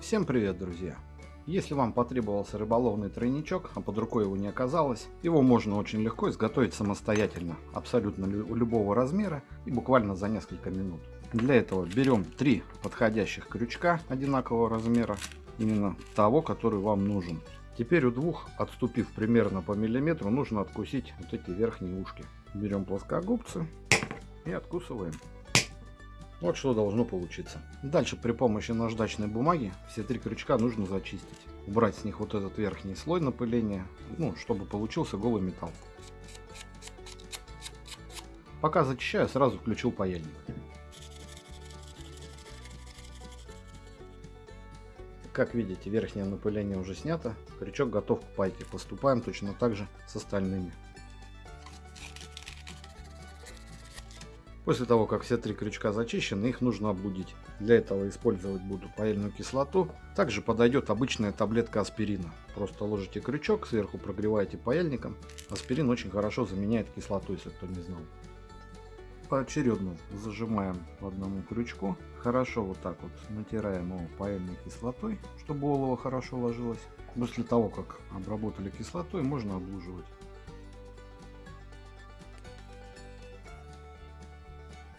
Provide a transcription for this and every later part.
Всем привет, друзья! Если вам потребовался рыболовный тройничок, а под рукой его не оказалось, его можно очень легко изготовить самостоятельно, абсолютно лю любого размера и буквально за несколько минут. Для этого берем три подходящих крючка одинакового размера, именно того, который вам нужен. Теперь у двух, отступив примерно по миллиметру, нужно откусить вот эти верхние ушки. Берем плоскогубцы и откусываем. Вот что должно получиться. Дальше при помощи наждачной бумаги все три крючка нужно зачистить. Убрать с них вот этот верхний слой напыления, ну, чтобы получился голый металл. Пока зачищаю, сразу включил паяльник. Как видите, верхнее напыление уже снято, крючок готов к пайке. Поступаем точно так же с остальными. После того, как все три крючка зачищены, их нужно облудить. Для этого использовать буду паяльную кислоту. Также подойдет обычная таблетка аспирина. Просто ложите крючок, сверху прогреваете паяльником. Аспирин очень хорошо заменяет кислоту, если кто не знал. Поочередно зажимаем по одному крючку. Хорошо вот так вот натираем его паяльной кислотой, чтобы олово хорошо ложилось. После того, как обработали кислотой, можно облуживать.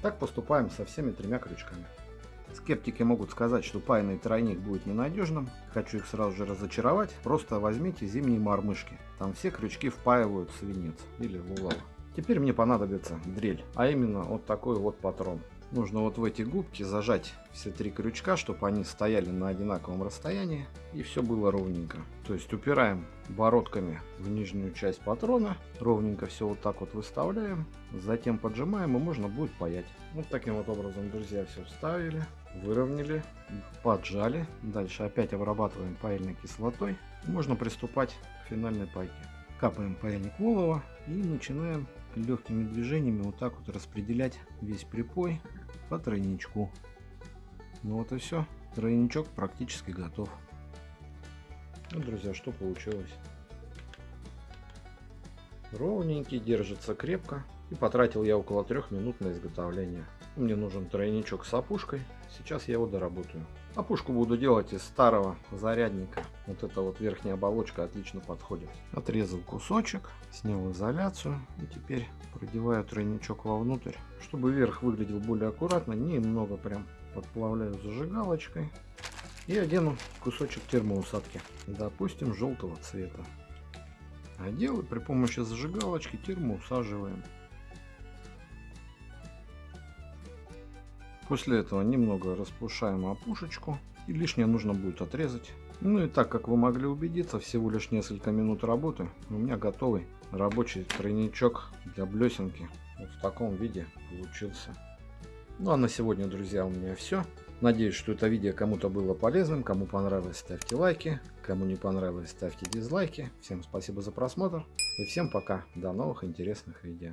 Так поступаем со всеми тремя крючками. Скептики могут сказать, что паянный тройник будет ненадежным. Хочу их сразу же разочаровать. Просто возьмите зимние мормышки. Там все крючки впаивают свинец или вулава. Теперь мне понадобится дрель, а именно вот такой вот патрон. Нужно вот в эти губки зажать все три крючка, чтобы они стояли на одинаковом расстоянии и все было ровненько. То есть упираем бородками в нижнюю часть патрона, ровненько все вот так вот выставляем, затем поджимаем и можно будет паять. Вот таким вот образом, друзья, все вставили, выровняли, поджали. Дальше опять обрабатываем паяльной кислотой. Можно приступать к финальной пайке. Капаем паяльник волова и начинаем легкими движениями вот так вот распределять весь припой по тройничку. Ну вот и все. Тройничок практически готов. Ну, друзья, что получилось? Ровненький, держится крепко. И потратил я около трех минут на изготовление. Мне нужен тройничок с опушкой. Сейчас я его доработаю. Опушку буду делать из старого зарядника. Вот эта вот верхняя оболочка отлично подходит. Отрезал кусочек, снял изоляцию. И теперь продеваю тройничок вовнутрь. Чтобы верх выглядел более аккуратно, немного прям подплавляю зажигалочкой. И одену кусочек термоусадки. Допустим, желтого цвета. Одел и при помощи зажигалочки термоусаживаем. После этого немного распушаем опушечку и лишнее нужно будет отрезать. Ну и так как вы могли убедиться, всего лишь несколько минут работы, у меня готовый рабочий тройничок для блесенки. Вот в таком виде получился. Ну а на сегодня, друзья, у меня все. Надеюсь, что это видео кому-то было полезным. Кому понравилось, ставьте лайки. Кому не понравилось, ставьте дизлайки. Всем спасибо за просмотр. И всем пока. До новых интересных видео.